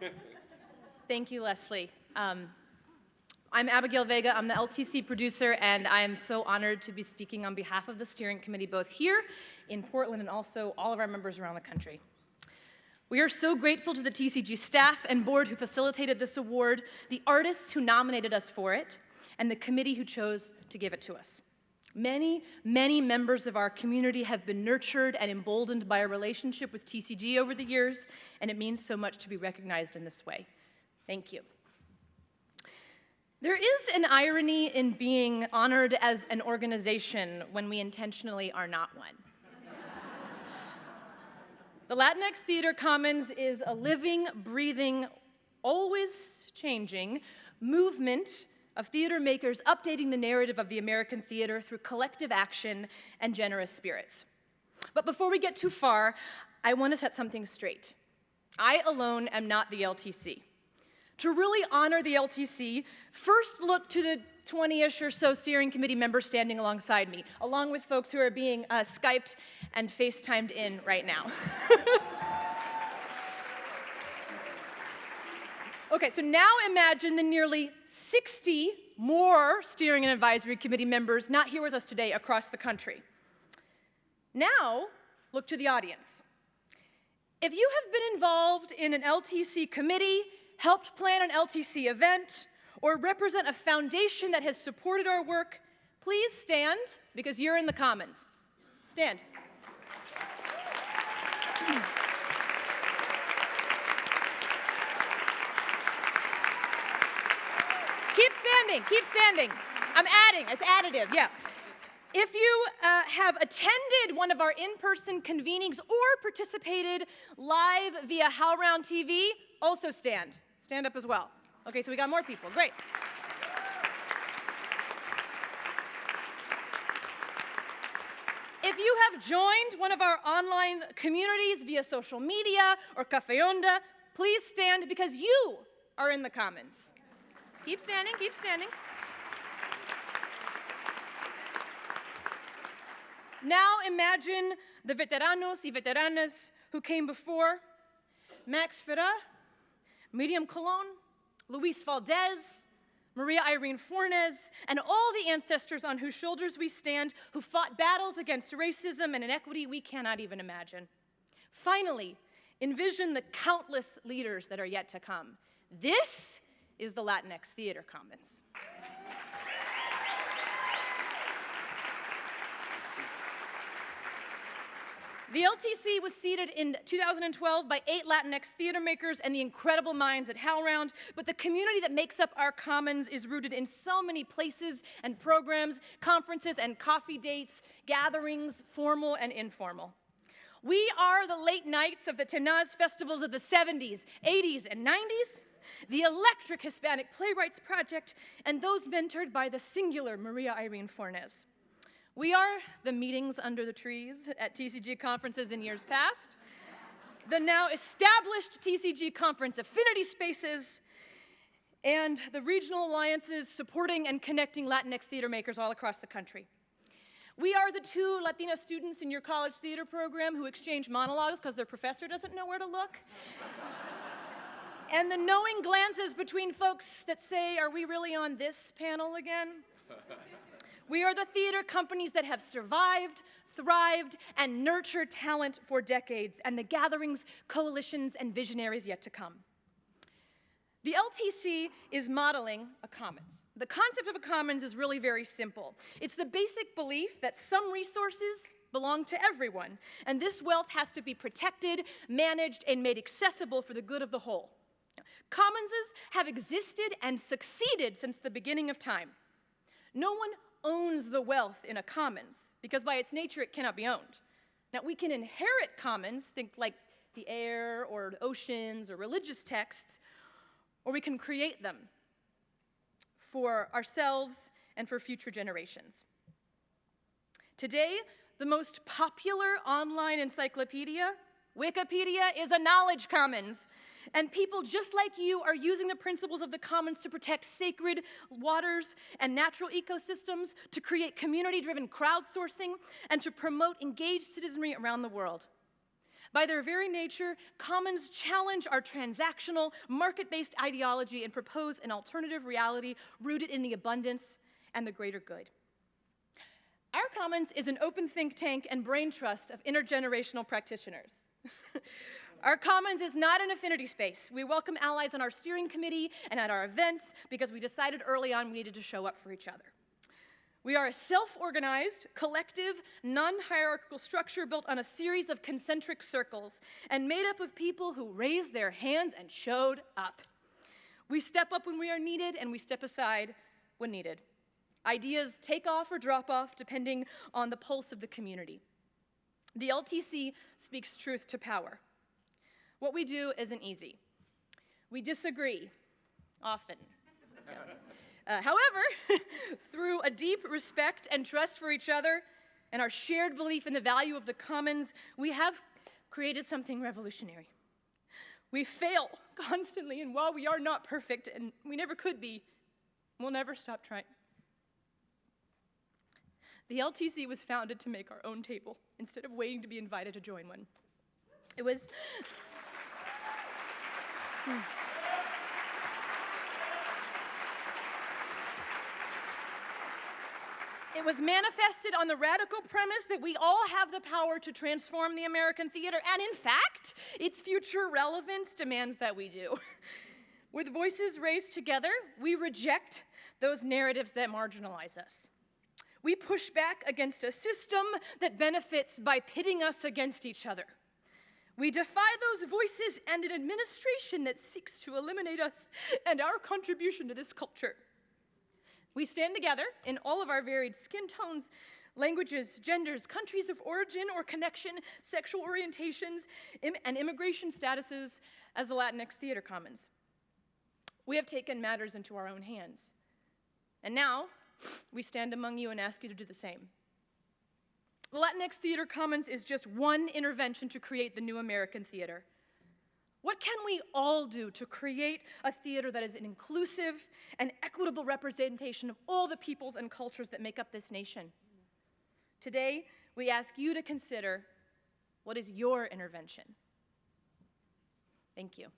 Thank you, Leslie. Um, I'm Abigail Vega. I'm the LTC producer, and I am so honored to be speaking on behalf of the steering committee, both here in Portland and also all of our members around the country. We are so grateful to the TCG staff and board who facilitated this award, the artists who nominated us for it, and the committee who chose to give it to us. Many, many members of our community have been nurtured and emboldened by a relationship with TCG over the years, and it means so much to be recognized in this way. Thank you. There is an irony in being honored as an organization when we intentionally are not one. the Latinx Theater Commons is a living, breathing, always changing movement of theater makers updating the narrative of the American theater through collective action and generous spirits. But before we get too far, I want to set something straight. I alone am not the LTC. To really honor the LTC, first look to the 20-ish or so steering committee members standing alongside me, along with folks who are being uh, Skyped and FaceTimed in right now. okay, so now imagine the nearly 60 more steering and advisory committee members not here with us today across the country. Now, look to the audience. If you have been involved in an LTC committee, helped plan an LTC event, or represent a foundation that has supported our work, please stand because you're in the Commons. Stand. Standing, keep standing. I'm adding, it's additive, yeah. If you uh, have attended one of our in-person convenings or participated live via HowlRound TV, also stand. Stand up as well. Okay, so we got more people. Great. If you have joined one of our online communities via social media or Cafe Onda, please stand because you are in the Commons. Keep standing, keep standing. Now imagine the veteranos y veteranas who came before. Max Ferrá, Miriam Colon, Luis Valdez, Maria Irene Fornes, and all the ancestors on whose shoulders we stand who fought battles against racism and inequity we cannot even imagine. Finally, envision the countless leaders that are yet to come. This is the Latinx Theater Commons. The LTC was seeded in 2012 by eight Latinx theater makers and the incredible minds at HowlRound, but the community that makes up our commons is rooted in so many places and programs, conferences and coffee dates, gatherings, formal and informal. We are the late nights of the Tenaz festivals of the 70s, 80s, and 90s, the Electric Hispanic Playwrights Project, and those mentored by the singular Maria Irene Fornes. We are the meetings under the trees at TCG conferences in years past, the now established TCG conference affinity spaces, and the regional alliances supporting and connecting Latinx theater makers all across the country. We are the two Latina students in your college theater program who exchange monologues because their professor doesn't know where to look. And the knowing glances between folks that say, are we really on this panel again? We are the theater companies that have survived, thrived, and nurtured talent for decades, and the gatherings, coalitions, and visionaries yet to come. The LTC is modeling a commons. The concept of a commons is really very simple. It's the basic belief that some resources belong to everyone, and this wealth has to be protected, managed, and made accessible for the good of the whole. Commonses have existed and succeeded since the beginning of time. No one owns the wealth in a commons, because by its nature it cannot be owned. Now, we can inherit commons, think like the air or oceans or religious texts, or we can create them for ourselves and for future generations. Today, the most popular online encyclopedia, Wikipedia, is a knowledge commons and people just like you are using the principles of the commons to protect sacred waters and natural ecosystems, to create community-driven crowdsourcing, and to promote engaged citizenry around the world. By their very nature, commons challenge our transactional, market based ideology and propose an alternative reality rooted in the abundance and the greater good. Our Commons is an open think tank and brain trust of intergenerational practitioners. our Commons is not an affinity space. We welcome allies on our steering committee and at our events because we decided early on we needed to show up for each other. We are a self-organized, collective, non-hierarchical structure built on a series of concentric circles and made up of people who raised their hands and showed up. We step up when we are needed and we step aside when needed. Ideas take off or drop off depending on the pulse of the community. The LTC speaks truth to power. What we do isn't easy. We disagree, often. Uh, however, through a deep respect and trust for each other and our shared belief in the value of the commons, we have created something revolutionary. We fail constantly, and while we are not perfect, and we never could be, we'll never stop trying. The LTC was founded to make our own table instead of waiting to be invited to join one. It was. Hmm. It was manifested on the radical premise that we all have the power to transform the American theater, and in fact, its future relevance demands that we do. With voices raised together, we reject those narratives that marginalize us. We push back against a system that benefits by pitting us against each other. We defy those voices and an administration that seeks to eliminate us and our contribution to this culture. We stand together in all of our varied skin tones, languages, genders, countries of origin or connection, sexual orientations, Im and immigration statuses as the Latinx Theater Commons. We have taken matters into our own hands. And now, we stand among you and ask you to do the same. Latinx Theater Commons is just one intervention to create the new American theater. What can we all do to create a theater that is an inclusive and equitable representation of all the peoples and cultures that make up this nation? Today, we ask you to consider what is your intervention? Thank you.